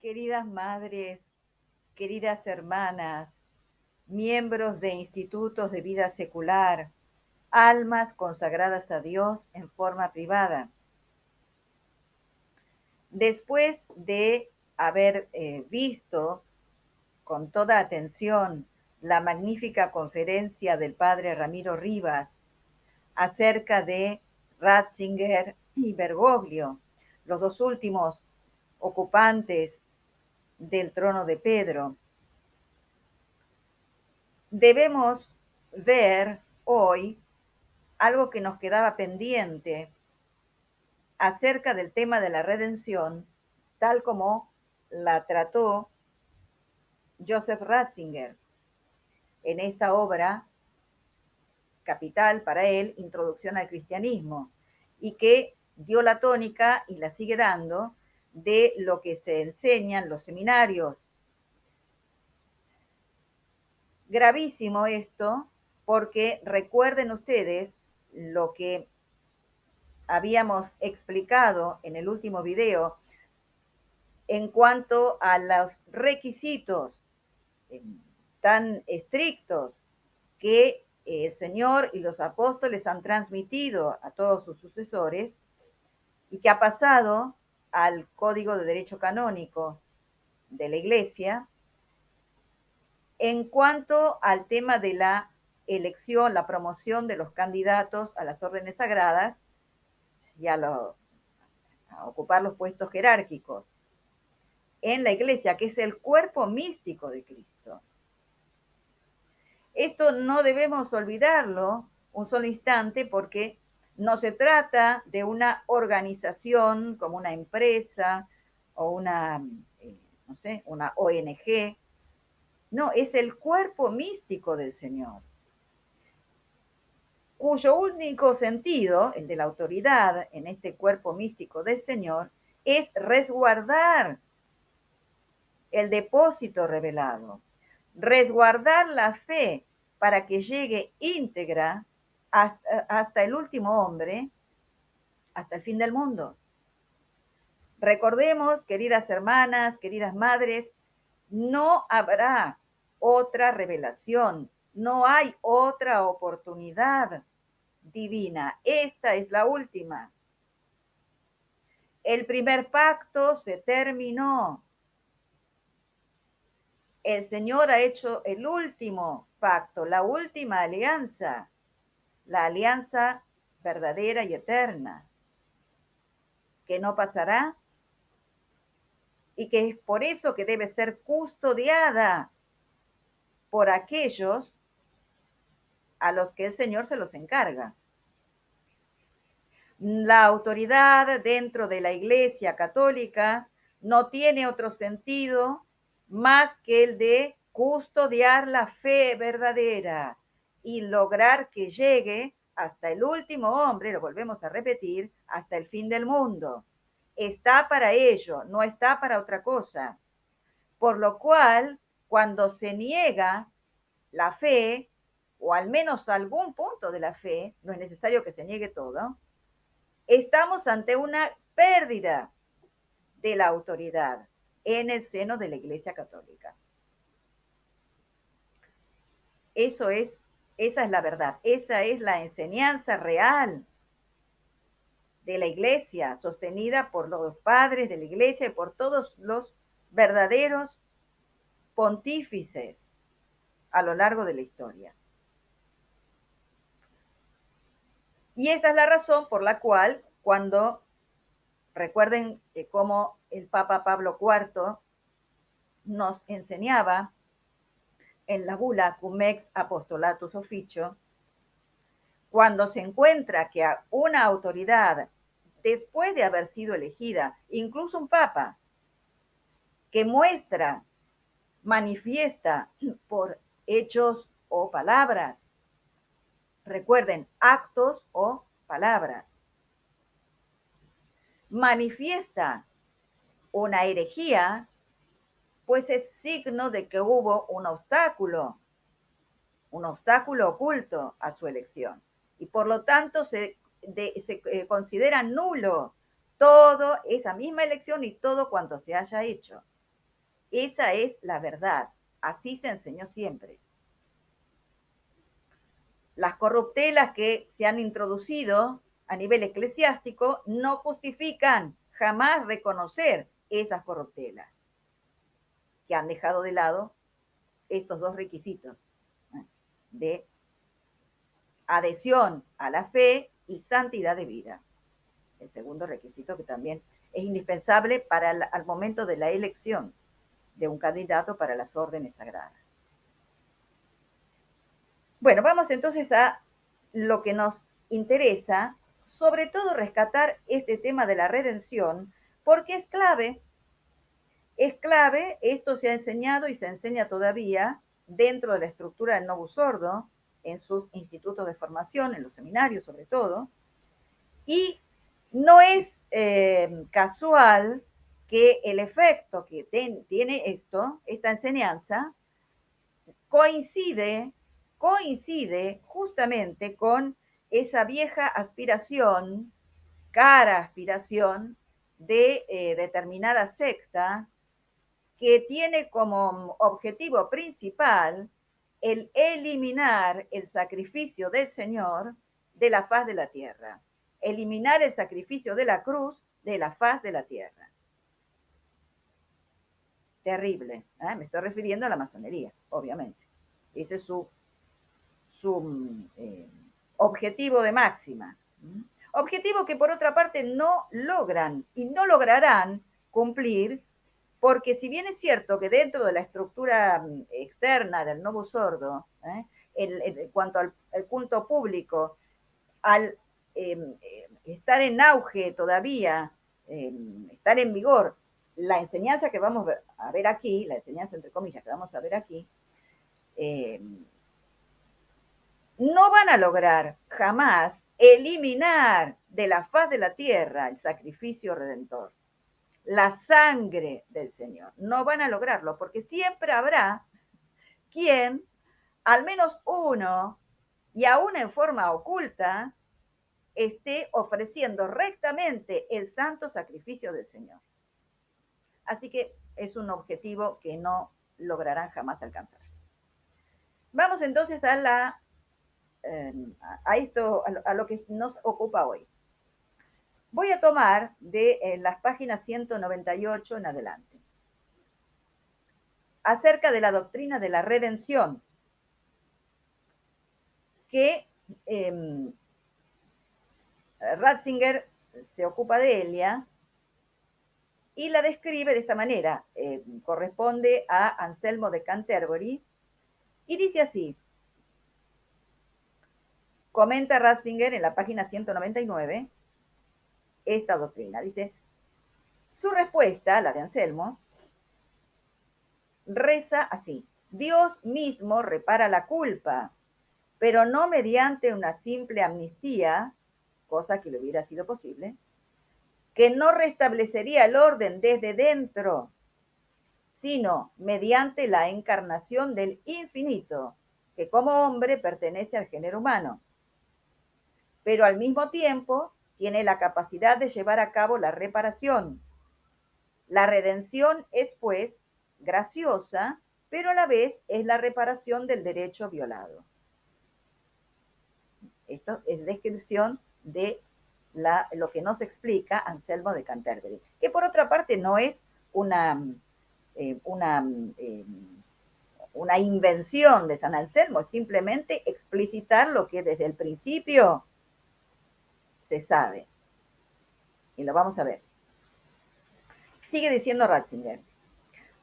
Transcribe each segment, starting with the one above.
Queridas madres, queridas hermanas, miembros de institutos de vida secular, almas consagradas a Dios en forma privada. Después de haber eh, visto con toda atención la magnífica conferencia del padre Ramiro Rivas acerca de Ratzinger y Bergoglio, los dos últimos ocupantes del trono de Pedro. Debemos ver hoy algo que nos quedaba pendiente acerca del tema de la redención, tal como la trató Joseph Ratzinger en esta obra capital para él, Introducción al Cristianismo, y que dio la tónica y la sigue dando de lo que se enseña en los seminarios. Gravísimo esto, porque recuerden ustedes lo que habíamos explicado en el último video en cuanto a los requisitos eh, tan estrictos que el Señor y los apóstoles han transmitido a todos sus sucesores y que ha pasado al Código de Derecho Canónico de la Iglesia en cuanto al tema de la elección, la promoción de los candidatos a las órdenes sagradas y a, a ocupar los puestos jerárquicos en la Iglesia, que es el cuerpo místico de Cristo. Esto no debemos olvidarlo un solo instante porque no se trata de una organización como una empresa o una, eh, no sé, una ONG. No, es el cuerpo místico del Señor, cuyo único sentido, el de la autoridad en este cuerpo místico del Señor, es resguardar el depósito revelado, resguardar la fe para que llegue íntegra hasta, el último hombre, hasta el fin del mundo. Recordemos, queridas hermanas, queridas madres, no habrá otra revelación, no hay otra oportunidad divina. Esta es la última. El primer pacto se terminó. El Señor ha hecho el último pacto, la última alianza la alianza verdadera y eterna, que no pasará y que es por eso que debe ser custodiada por aquellos a los que el Señor se los encarga. La autoridad dentro de la Iglesia Católica no tiene otro sentido más que el de custodiar la fe verdadera, y lograr que llegue hasta el último hombre, lo volvemos a repetir, hasta el fin del mundo. Está para ello, no está para otra cosa. Por lo cual, cuando se niega la fe, o al menos algún punto de la fe, no es necesario que se niegue todo, estamos ante una pérdida de la autoridad en el seno de la Iglesia Católica. Eso es esa es la verdad, esa es la enseñanza real de la iglesia, sostenida por los padres de la iglesia y por todos los verdaderos pontífices a lo largo de la historia. Y esa es la razón por la cual cuando, recuerden cómo el Papa Pablo IV nos enseñaba en la bula Cumex Apostolatus Officio, cuando se encuentra que una autoridad, después de haber sido elegida, incluso un papa, que muestra, manifiesta por hechos o palabras, recuerden, actos o palabras, manifiesta una herejía, pues es signo de que hubo un obstáculo, un obstáculo oculto a su elección. Y por lo tanto se, eh, considera nulo todo esa misma elección y todo cuanto se haya hecho. Esa es la verdad. Así se enseñó siempre. Las corruptelas que se han introducido a nivel eclesiástico no justifican jamás reconocer esas corruptelas que han dejado de lado estos dos requisitos de adhesión a la fe y santidad de vida. El segundo requisito que también es indispensable para al momento de la elección de un candidato para las órdenes sagradas. Bueno, vamos entonces a lo que nos interesa, sobre todo rescatar este tema de la redención, porque es clave, es clave, esto se ha enseñado y se enseña todavía dentro de la estructura del Novus Sordo, en sus institutos de formación, en los seminarios sobre todo, y no es eh, casual que el efecto que tiene esto, esta enseñanza, coincide, coincide justamente con esa vieja aspiración, cara aspiración de eh, determinada secta que tiene como objetivo principal el eliminar el sacrificio del Señor de la faz de la tierra, eliminar el sacrificio de la cruz de la faz de la tierra. Terrible, ¿eh? me estoy refiriendo a la masonería, obviamente. Ese es su, su eh, objetivo de máxima. Objetivo que por otra parte no logran y no lograrán cumplir porque si bien es cierto que dentro de la estructura mm, externa del nuevo sordo, ¿eh? en cuanto al culto público, al em, eh, estar en auge todavía, em, estar en vigor, la enseñanza que vamos a ver aquí, la enseñanza entre comillas que vamos a ver aquí, em, no van a lograr jamás eliminar de la faz de la tierra el sacrificio redentor la sangre del Señor. No van a lograrlo porque siempre habrá quien, al menos uno, y aún en forma oculta, esté ofreciendo rectamente el santo sacrificio del Señor. Así que es un objetivo que no lograrán jamás alcanzar. Vamos entonces a la eh, a esto, a lo que nos ocupa hoy. Voy a tomar de eh, las páginas 198 en adelante. Acerca de la doctrina de la redención, que em, Ratzinger se ocupa de ella y la describe de esta manera. Eh, corresponde a Anselmo de Canterbury y dice así. Comenta Ratzinger en la página 199 esta doctrina. Dice, su respuesta, la de Anselmo, reza así. Dios mismo repara la culpa, pero no mediante una simple amnistía, cosa que le hubiera sido posible, que no restablecería el orden desde dentro, sino mediante la encarnación del infinito, que como hombre pertenece al género humano. Pero al mismo tiempo tiene la capacidad de llevar a cabo la reparación. La redención es, pues, graciosa, pero a la vez es la reparación del derecho violado. Esto es descripción de la, lo que nos explica Anselmo de Canterbury, que por otra parte no es una, eh, una, eh, una invención de San Anselmo, es simplemente explicitar lo que desde el principio se sabe. Y lo vamos a ver. Sigue diciendo Ratzinger.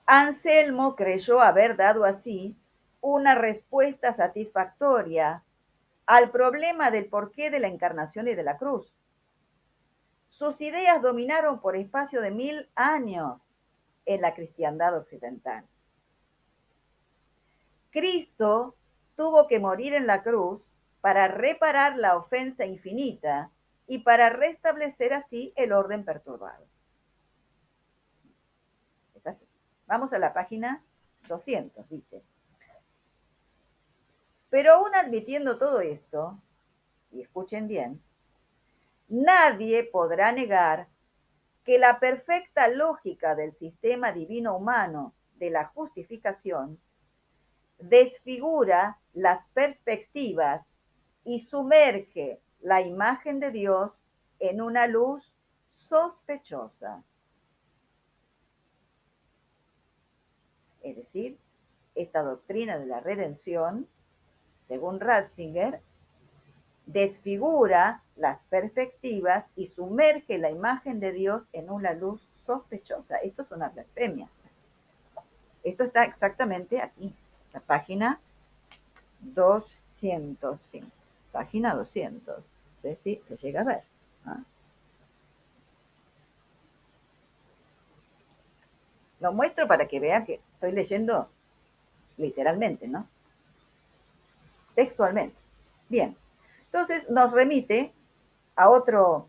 Anselmo creyó haber dado así una respuesta satisfactoria al problema del porqué de la encarnación y de la cruz. Sus ideas dominaron por espacio de mil años en la cristiandad occidental. Cristo tuvo que morir en la cruz para reparar la ofensa infinita y para restablecer así el orden perturbado. Vamos a la página 200, dice. Pero aún admitiendo todo esto, y escuchen bien, nadie podrá negar que la perfecta lógica del sistema divino humano de la justificación desfigura las perspectivas y sumerge la imagen de Dios en una luz sospechosa. Es decir, esta doctrina de la redención, según Ratzinger, desfigura las perspectivas y sumerge la imagen de Dios en una luz sospechosa. Esto es una blasfemia. Esto está exactamente aquí, la página 205. Página 200. Sé si se llega a ver. ¿ah? Lo muestro para que vean que estoy leyendo literalmente, ¿no? Textualmente. Bien. Entonces nos remite a otro,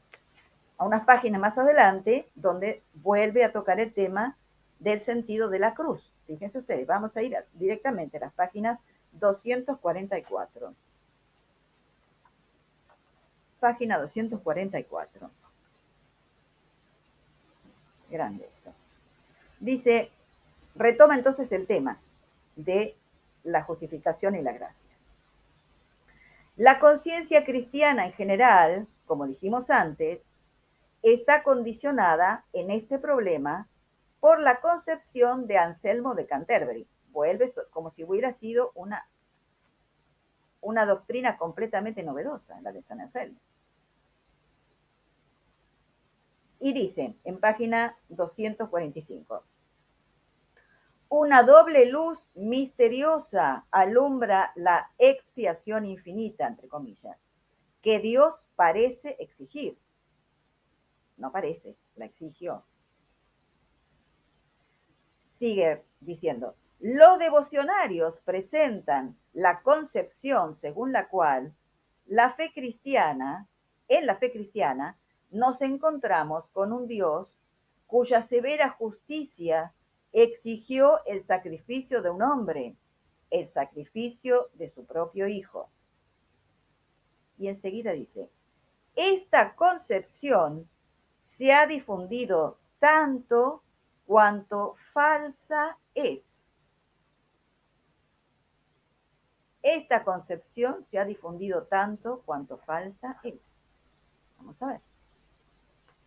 a unas páginas más adelante, donde vuelve a tocar el tema del sentido de la cruz. Fíjense ustedes, vamos a ir directamente a las páginas 244. Página 244. Grande esto. Dice, retoma entonces el tema de la justificación y la gracia. La conciencia cristiana en general, como dijimos antes, está condicionada en este problema por la concepción de Anselmo de Canterbury. Vuelve como si hubiera sido una, una doctrina completamente novedosa, la de San Anselmo. Y dice en página 245, una doble luz misteriosa alumbra la expiación infinita, entre comillas, que Dios parece exigir. No parece, la exigió. Sigue diciendo, los devocionarios presentan la concepción según la cual la fe cristiana, en la fe cristiana, nos encontramos con un Dios cuya severa justicia exigió el sacrificio de un hombre, el sacrificio de su propio hijo. Y enseguida dice, esta concepción se ha difundido tanto cuanto falsa es. Esta concepción se ha difundido tanto cuanto falsa es. Vamos a ver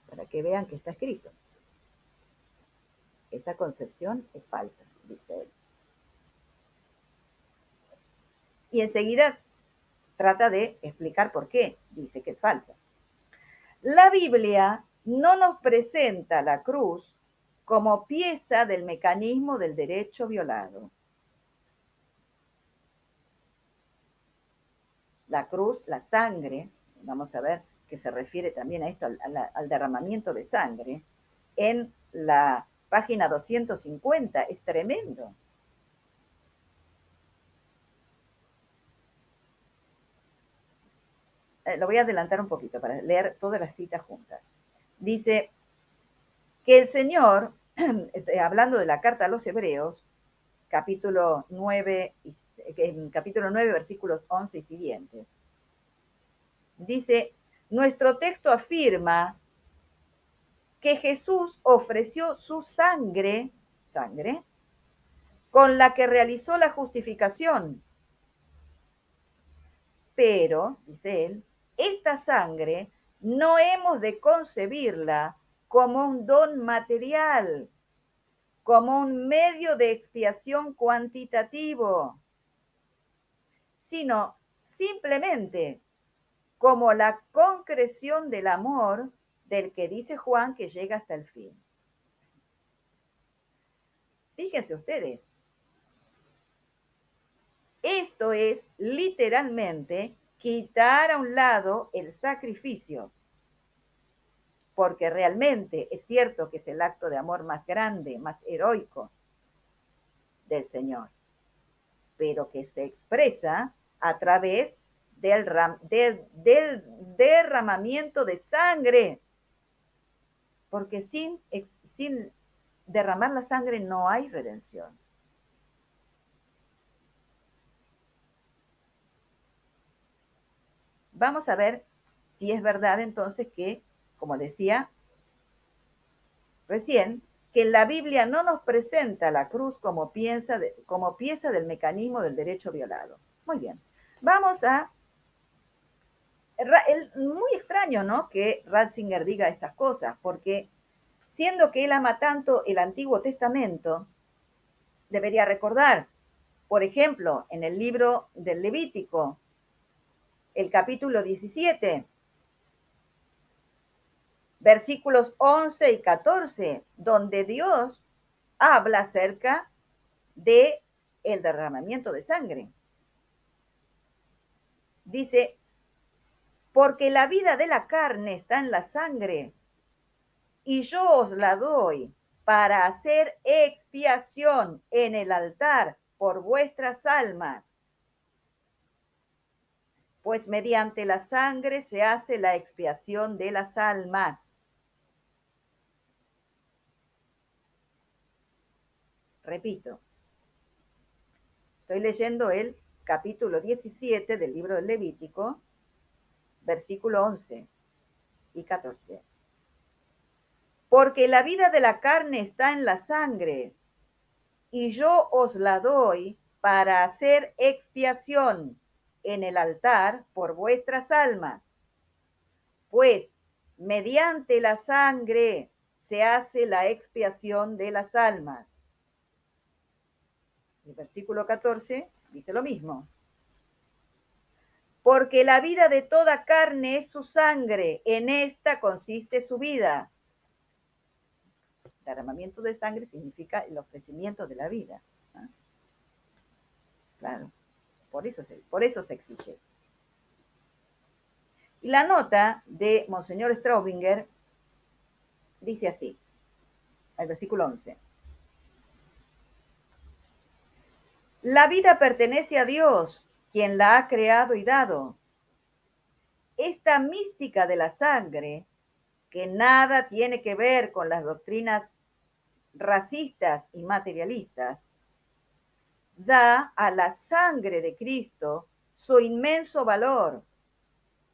para que vean que está escrito. Esta concepción es falsa, dice él. Y enseguida trata de explicar por qué dice que es falsa. La Biblia no nos presenta la cruz como pieza del mecanismo del derecho violado. La cruz, la sangre, vamos a ver, que se refiere también a esto, al, derramamiento de sangre, en la página 250. Es tremendo. Eh, lo voy a adelantar un poquito para leer todas las citas juntas. Dice que el Señor, este, hablando de la carta a los Hebreos, capítulo 9, capítulo 9, versículos 11 y siguientes, dice, nuestro texto afirma que Jesús ofreció su sangre, sangre, con la que realizó la justificación. Pero, dice él, esta sangre no hemos de concebirla como un don material, como un medio de expiación cuantitativo, sino simplemente como la concreción del amor del que dice Juan que llega hasta el fin. Fíjense ustedes, esto es literalmente quitar a un lado el sacrificio, porque realmente es cierto que es el acto de amor más grande, más heroico del Señor, pero que se expresa a través del, del, derramamiento de sangre. Porque sin, sin derramar la sangre no hay redención. Vamos a ver si es verdad entonces que, como decía recién, que la Biblia no nos presenta la cruz como, piensa como pieza del mecanismo del derecho violado. Muy bien, vamos a... muy extraño, ¿no? Que Ratzinger diga estas cosas, porque siendo que él ama tanto el Antiguo Testamento, debería recordar, por ejemplo, en el libro del Levítico, el capítulo 17, versículos 11 y 14, donde Dios habla acerca de el derramamiento de sangre. Dice, porque la vida de la carne está en la sangre, y yo os la doy para hacer expiación en el altar por vuestras almas. Pues mediante la sangre se hace la expiación de las almas. Repito, estoy leyendo el capítulo 17 del libro del Levítico, versículo 11 y 14. Porque la vida de la carne está en la sangre, y yo os la doy para hacer expiación en el altar por vuestras almas. Pues mediante la sangre se hace la expiación de las almas. El versículo 14 dice lo mismo. Porque la vida de toda carne es su sangre, en esta consiste su vida. Derramamiento de sangre significa el ofrecimiento de la vida. Claro, por eso, se, por eso se exige. Y la nota de Monseñor Straubinger dice así, el versículo 11. La vida pertenece a Dios, quien la ha creado y dado. Esta mística de la sangre, que nada tiene que ver con las doctrinas racistas y materialistas, da a la sangre de Cristo su inmenso valor,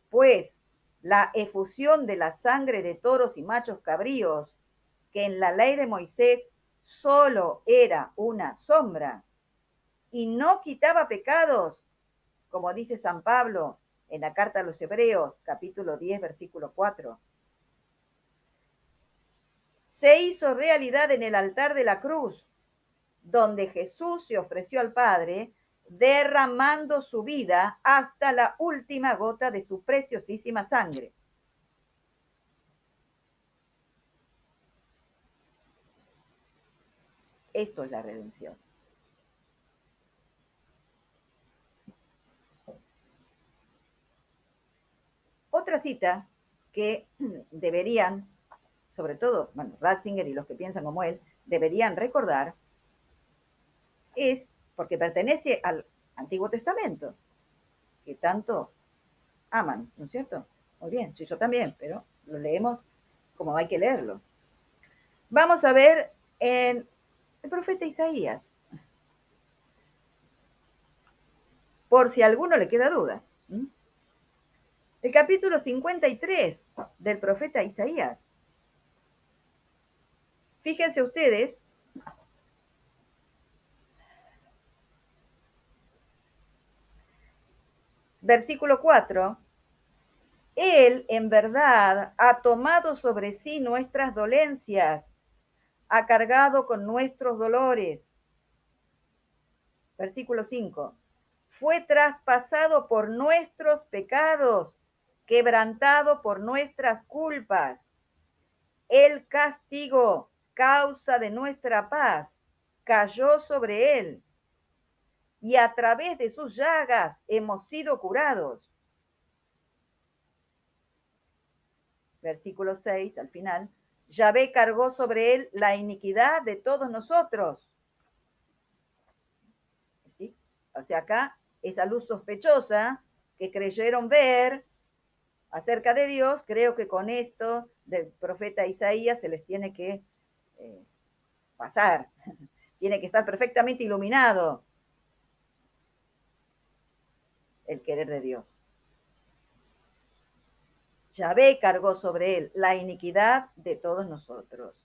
pues la efusión de la sangre de toros y machos cabríos, que en la ley de Moisés solo era una sombra, y no quitaba pecados, como dice San Pablo en la carta a los Hebreos, capítulo 10, versículo 4. Se hizo realidad en el altar de la cruz, donde Jesús se ofreció al Padre, derramando su vida hasta la última gota de su preciosísima sangre. Esto es la redención. Otra cita que deberían, sobre todo, Ratzinger y los que piensan como él, deberían recordar es porque pertenece al Antiguo Testamento, que tanto aman, ¿no es cierto? Muy bien, sí, yo también, pero lo leemos como hay que leerlo. Vamos a ver en el profeta Isaías, por si a alguno le queda duda. El capítulo 53 del profeta Isaías. Fíjense ustedes versículo 4, Él en verdad ha tomado sobre sí nuestras dolencias, ha cargado con nuestros dolores. Versículo 5, fue traspasado por nuestros pecados quebrantado por nuestras culpas. El castigo, causa de nuestra paz, cayó sobre él. Y a través de sus llagas hemos sido curados. Versículo 6, al final. Yahvé cargó sobre él la iniquidad de todos nosotros. ¿Sí? O sea, acá esa luz sospechosa que creyeron ver, acerca de Dios, creo que con esto del profeta Isaías se les tiene que eh, pasar, tiene que estar perfectamente iluminado el querer de Dios. Yahvé cargó sobre él la iniquidad de todos nosotros.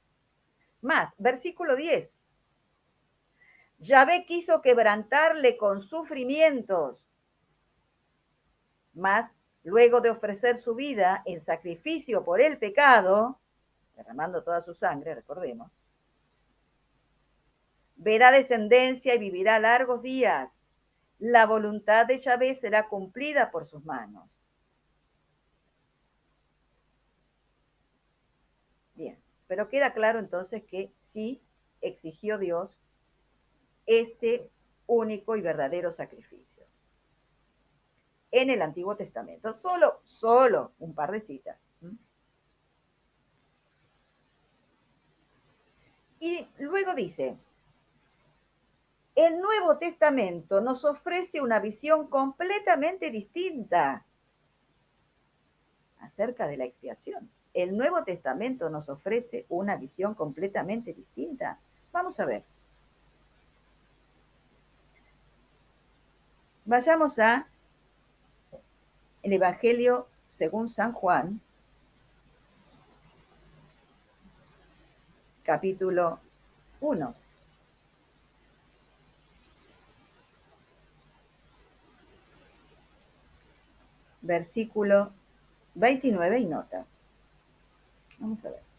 Más, versículo 10. Yahvé quiso quebrantarle con sufrimientos, más luego de ofrecer su vida en sacrificio por el pecado, derramando toda su sangre, recordemos, verá descendencia y vivirá largos días. La voluntad de Yahvé será cumplida por sus manos. Bien, pero queda claro entonces que sí exigió Dios este único y verdadero sacrificio. En el Antiguo Testamento, solo, solo un par de citas. Y luego dice, el Nuevo Testamento nos ofrece una visión completamente distinta acerca de la expiación. El Nuevo Testamento nos ofrece una visión completamente distinta. Vamos a ver. Vayamos a el Evangelio según San Juan, capítulo 1. Versículo 29 y nota. Vamos a ver.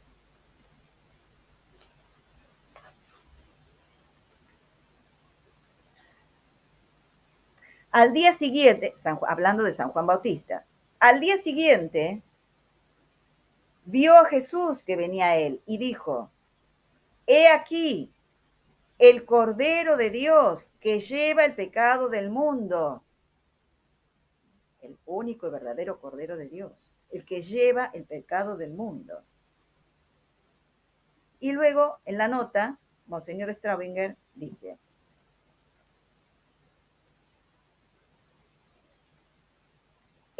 Al día siguiente, hablando de San Juan Bautista, al día siguiente vio a Jesús que venía a él y dijo, he aquí el Cordero de Dios que lleva el pecado del mundo. El único y verdadero Cordero de Dios, el que lleva el pecado del mundo. Y luego, en la nota, Monseñor Straubinger dice,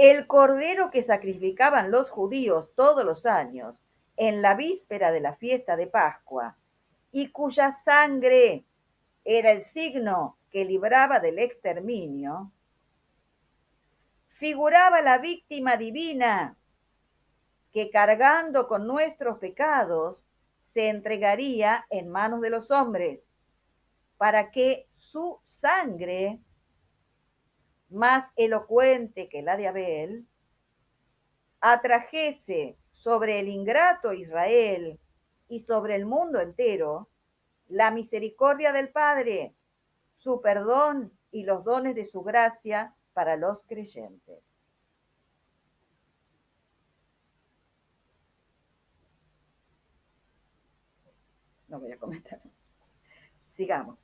El cordero que sacrificaban los judíos todos los años en la víspera de la fiesta de Pascua y cuya sangre era el signo que libraba del exterminio, figuraba la víctima divina que cargando con nuestros pecados se entregaría en manos de los hombres para que su sangre más elocuente que la de Abel, atrajese sobre el ingrato Israel y sobre el mundo entero la misericordia del Padre, su perdón y los dones de su gracia para los creyentes. No voy a comentar. Sigamos.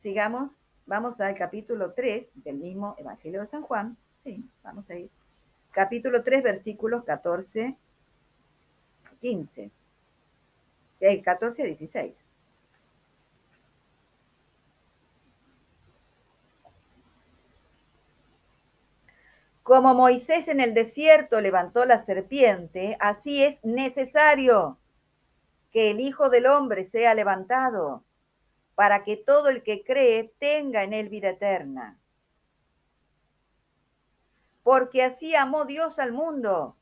Sigamos Vamos al capítulo 3 del mismo Evangelio de San Juan. Sí, vamos a ir. Capítulo 3, versículos 14 15. 14 a 16. Como Moisés en el desierto levantó la serpiente, así es necesario que el Hijo del Hombre sea levantado para que todo el que cree tenga en él vida eterna. Porque así amó Dios al mundo,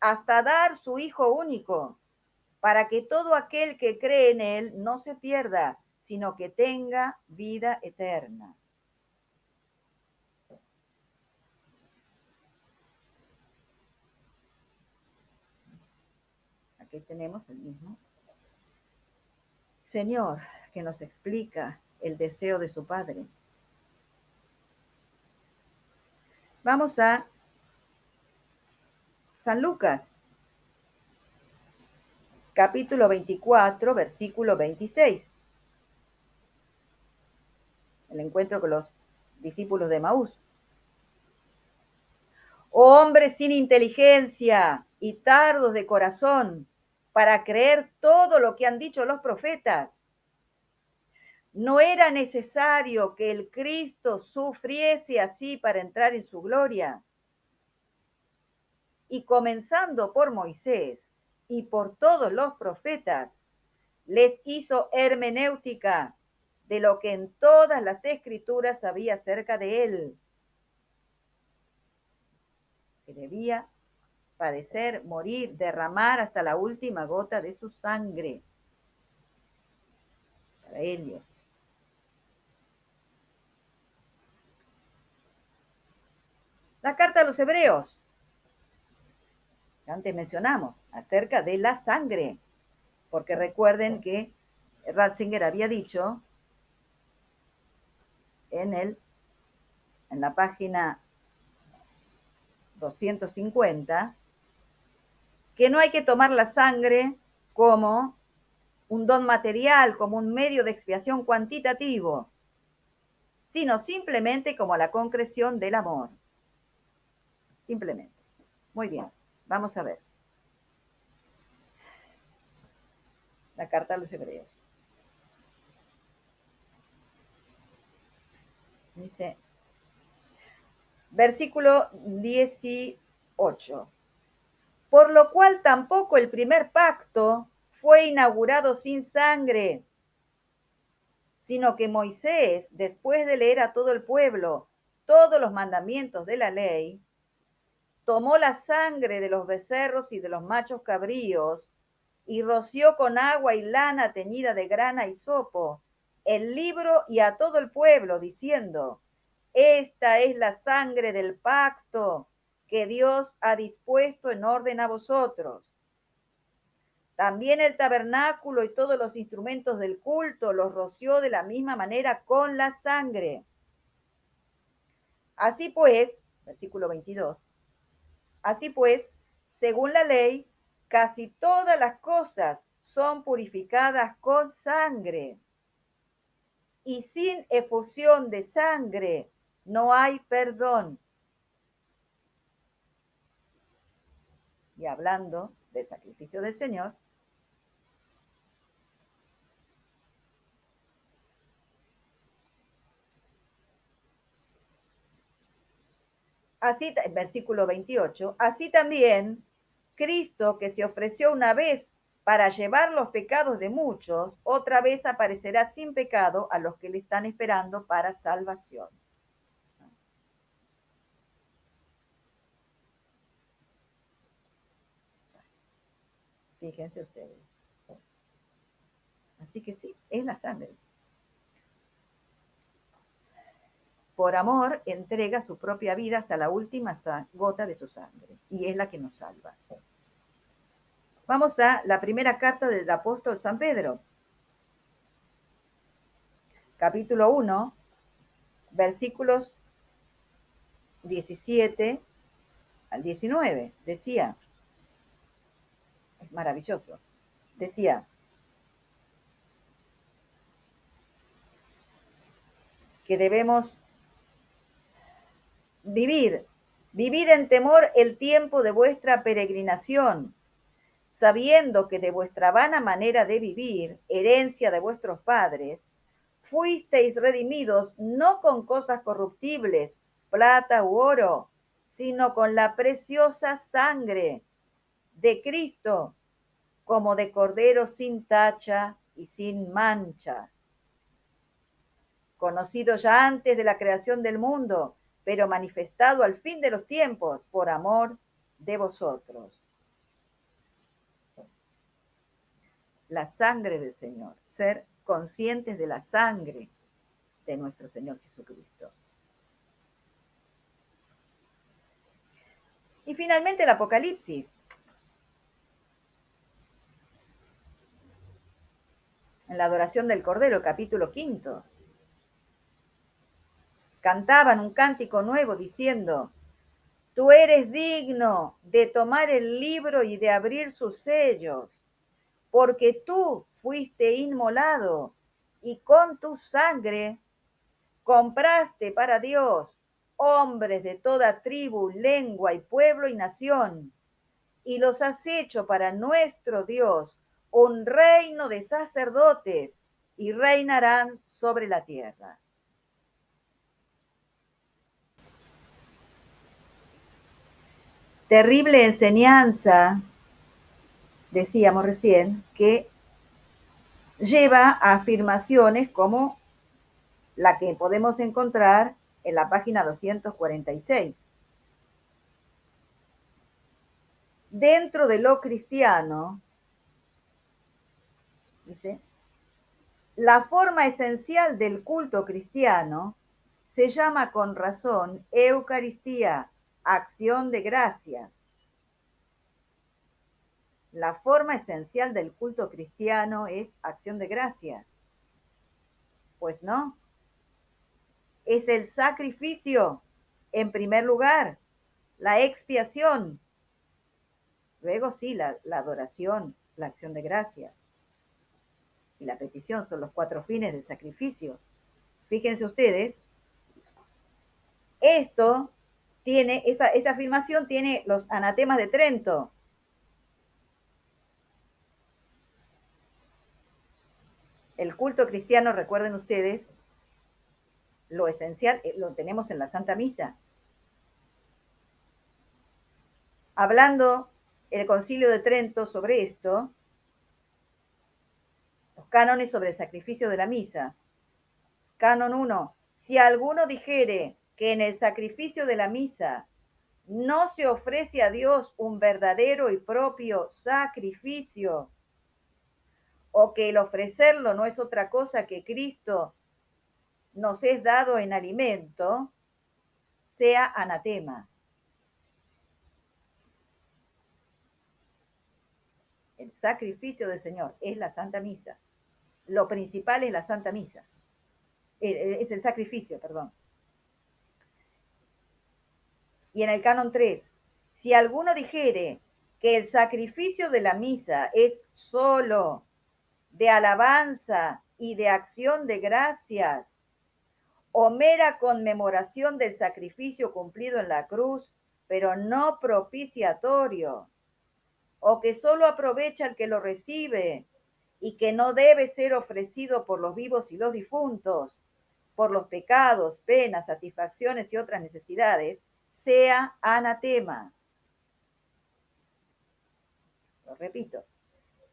hasta dar su Hijo único, para que todo aquel que cree en él no se pierda, sino que tenga vida eterna. Aquí tenemos el mismo. Señor, que nos explica el deseo de su Padre. Vamos a San Lucas, capítulo 24, versículo 26. El encuentro con los discípulos de Maús. hombres sin inteligencia y tardos de corazón para creer todo lo que han dicho los profetas. No era necesario que el Cristo sufriese así para entrar en su gloria. Y comenzando por Moisés y por todos los profetas, les hizo hermenéutica de lo que en todas las escrituras había acerca de él, que debía padecer, morir, derramar hasta la última gota de su sangre. Para Helio. La carta a los hebreos. Antes mencionamos acerca de la sangre, porque recuerden que Ratzinger había dicho en, el, en la página 250 que no hay que tomar la sangre como un don material, como un medio de expiación cuantitativo, sino simplemente como la concreción del amor. Simplemente. Muy bien, vamos a ver. La carta a los hebreos. Dice, versículo 18. Por lo cual tampoco el primer pacto fue inaugurado sin sangre, sino que Moisés, después de leer a todo el pueblo todos los mandamientos de la ley, tomó la sangre de los becerros y de los machos cabríos y roció con agua y lana teñida de grana y sopo el libro y a todo el pueblo, diciendo, esta es la sangre del pacto que Dios ha dispuesto en orden a vosotros. También el tabernáculo y todos los instrumentos del culto los roció de la misma manera con la sangre. Así pues, versículo 22, así pues, según la ley, casi todas las cosas son purificadas con sangre. Y sin efusión de sangre no hay perdón. Y hablando del sacrificio del Señor, así, versículo 28, así también Cristo que se ofreció una vez para llevar los pecados de muchos, otra vez aparecerá sin pecado a los que le están esperando para salvación. Fíjense ustedes. Así que sí, es la sangre. Por amor entrega su propia vida hasta la última gota de su sangre y es la que nos salva. Vamos a la primera carta del apóstol San Pedro. Capítulo 1, versículos 17 al 19. Decía, maravilloso. Decía, que debemos vivir, vivir en temor el tiempo de vuestra peregrinación, sabiendo que de vuestra vana manera de vivir, herencia de vuestros padres, fuisteis redimidos no con cosas corruptibles, plata u oro, sino con la preciosa sangre de Cristo, como de cordero sin tacha y sin mancha, conocido ya antes de la creación del mundo, pero manifestado al fin de los tiempos por amor de vosotros. La sangre del Señor, ser conscientes de la sangre de nuestro Señor Jesucristo. Y finalmente el Apocalipsis, en la adoración del Cordero, capítulo quinto. Cantaban un cántico nuevo diciendo, Tú eres digno de tomar el libro y de abrir sus sellos, porque tú fuiste inmolado y con tu sangre compraste para Dios hombres de toda tribu, lengua y pueblo y nación, y los has hecho para nuestro Dios un reino de sacerdotes y reinarán sobre la tierra. Terrible enseñanza, decíamos recién, que lleva a afirmaciones como la que podemos encontrar en la página 246. dentro de lo cristiano, dice, la forma esencial del culto cristiano se llama con razón Eucaristía, acción de gracias. La forma esencial del culto cristiano es acción de gracias. Pues no. Es el sacrificio, en primer lugar, la expiación. Luego sí, la, adoración, la acción de gracias. Y la petición son los cuatro fines del sacrificio. Fíjense ustedes, esto tiene, esa, esa afirmación tiene los anatemas de Trento. El culto cristiano, recuerden ustedes, lo esencial eh, lo tenemos en la Santa Misa. Hablando el concilio de Trento sobre esto, los cánones sobre el sacrificio de la misa. Canon 1. Si alguno dijere que en el sacrificio de la misa no se ofrece a Dios un verdadero y propio sacrificio, o que el ofrecerlo no es otra cosa que Cristo nos es dado en alimento, sea anatema. El sacrificio del Señor es la Santa Misa. Lo principal es la Santa Misa. Eh, eh, es el sacrificio, perdón. Y en el canon 3, si alguno dijere que el sacrificio de la misa es solo de alabanza y de acción de gracias, o mera conmemoración del sacrificio cumplido en la cruz, pero no propiciatorio, o que solo aprovecha el que lo recibe y que no debe ser ofrecido por los vivos y los difuntos, por los pecados, penas, satisfacciones y otras necesidades, sea anatema. Lo repito,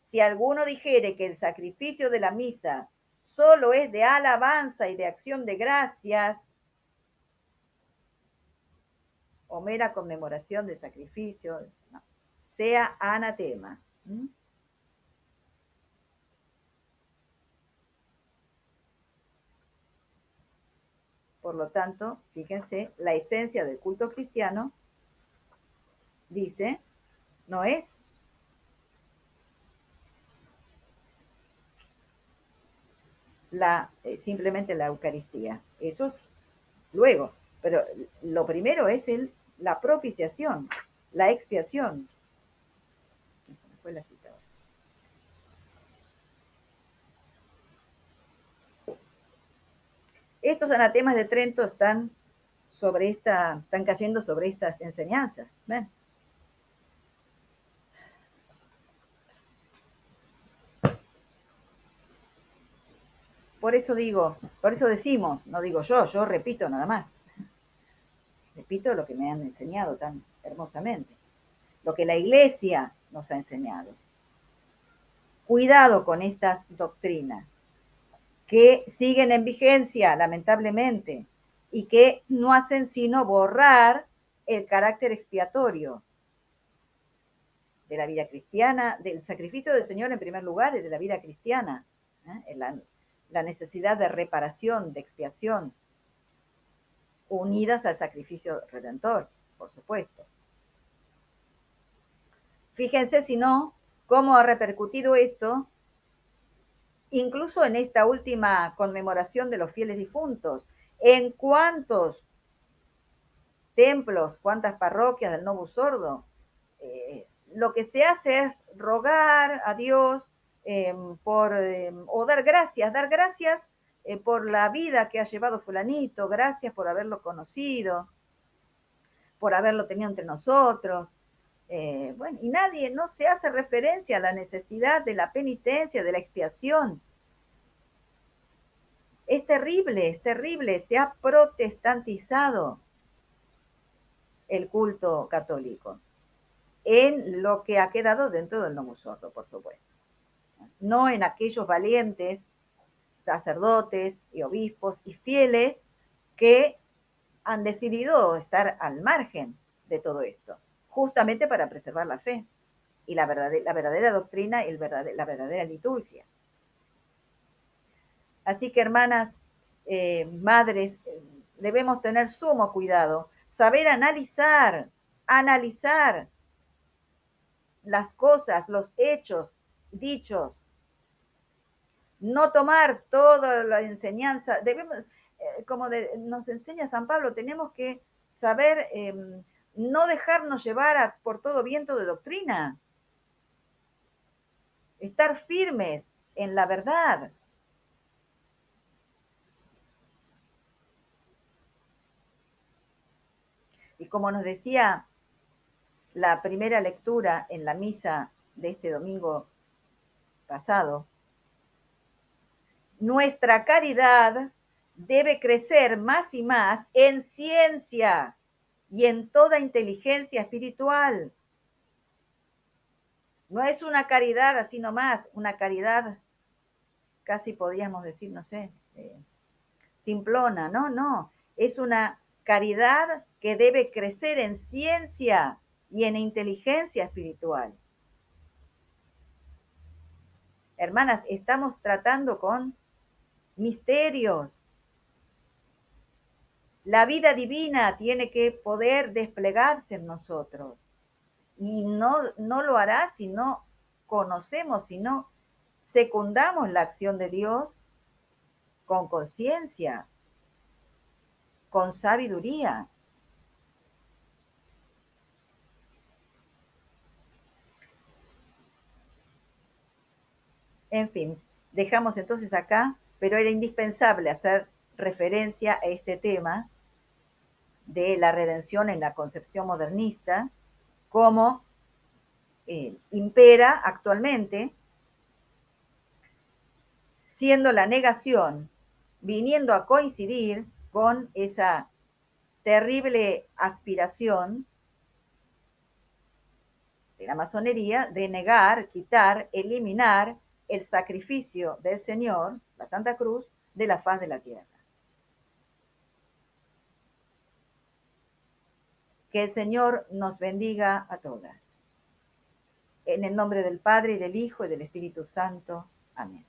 si alguno dijere que el sacrificio de la misa solo es de alabanza y de acción de gracias, o mera conmemoración de sacrificio, sea anatema. Por lo tanto, fíjense, la esencia del culto cristiano dice, no es la, eh, simplemente la Eucaristía. Eso luego, pero lo primero es el, la propiciación, la expiación. Estos anatemas de Trento están sobre esta, están cayendo sobre estas enseñanzas. Por eso digo, por eso decimos, no digo yo, yo repito nada más. Repito lo que me han enseñado tan hermosamente, lo que la iglesia nos ha enseñado. Cuidado con estas doctrinas que siguen en vigencia, lamentablemente, y que no hacen sino borrar el carácter expiatorio de la vida cristiana, del sacrificio del Señor en primer lugar y de la vida cristiana. ¿eh? la necesidad de reparación, de expiación, unidas al sacrificio redentor, por supuesto. Fíjense si no, cómo ha repercutido esto, incluso en esta última conmemoración de los fieles difuntos, en cuántos templos, cuántas parroquias del Novus Sordo, eh, lo que se hace es rogar a Dios Em, por, em, o dar gracias, dar gracias eh, por la vida que ha llevado fulanito, gracias por haberlo conocido, por haberlo tenido entre nosotros. Eh, bueno, y nadie, no se hace referencia a la necesidad de la penitencia, de la expiación. Es terrible, es terrible, se ha protestantizado el culto católico en lo que ha quedado dentro del Nomo por supuesto no en aquellos valientes sacerdotes y obispos y fieles que han decidido estar al margen de todo esto. Justamente para preservar la fe y la verdadera, la verdadera doctrina y el la verdadera liturgia. Así que, hermanas, eh, madres, debemos tener sumo cuidado, saber analizar, analizar las cosas, los hechos dichos, no tomar toda la enseñanza, debemos, eh, como nos enseña San Pablo, tenemos que saber em, no dejarnos llevar por todo viento de doctrina, estar firmes en la verdad. Y como nos decía la primera lectura en la misa de este domingo pasado, nuestra caridad debe crecer más y más en ciencia y en toda inteligencia espiritual. No es una caridad así nomás, una caridad casi podríamos decir, no sé, eh, simplona, no, no, es una caridad que debe crecer en ciencia y en inteligencia espiritual. Hermanas, estamos tratando con misterios. La vida divina tiene que poder desplegarse en nosotros. Y no, no lo hará si no conocemos, si no secundamos la acción de Dios con conciencia, con sabiduría. En fin, dejamos entonces acá pero era indispensable hacer referencia a este tema de la redención en la concepción modernista, como eh, impera actualmente, siendo la negación viniendo a coincidir con esa terrible aspiración de la masonería de negar, quitar, eliminar el sacrificio del Señor, la Santa Cruz, de la faz de la tierra. Que el Señor nos bendiga a todas. En el nombre del Padre, y del Hijo, y del Espíritu Santo. Amén.